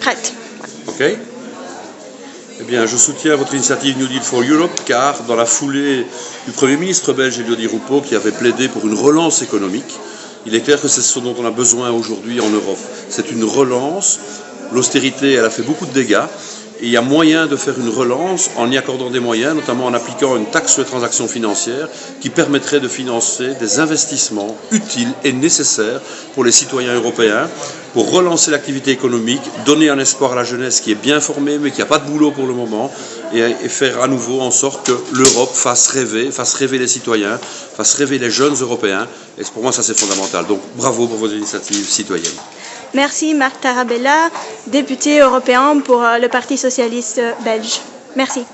Prête. OK Eh bien, je soutiens votre initiative New Deal for Europe car dans la foulée du Premier ministre belge Elodie Roupeau qui avait plaidé pour une relance économique, il est clair que c'est ce dont on a besoin aujourd'hui en Europe. C'est une relance. L'austérité, elle a fait beaucoup de dégâts. Et il y a moyen de faire une relance en y accordant des moyens, notamment en appliquant une taxe sur les transactions financières qui permettrait de financer des investissements utiles et nécessaires pour les citoyens européens, pour relancer l'activité économique, donner un espoir à la jeunesse qui est bien formée mais qui n'a pas de boulot pour le moment, et, faire à nouveau en sorte que l'Europe fasse rêver, fasse rêver les citoyens, fasse rêver les jeunes Européens. Et pour moi, ça c'est fondamental. Donc bravo pour vos initiatives citoyennes. Merci Marc Tarabella, député européen pour euh, le Parti socialiste belge. Merci.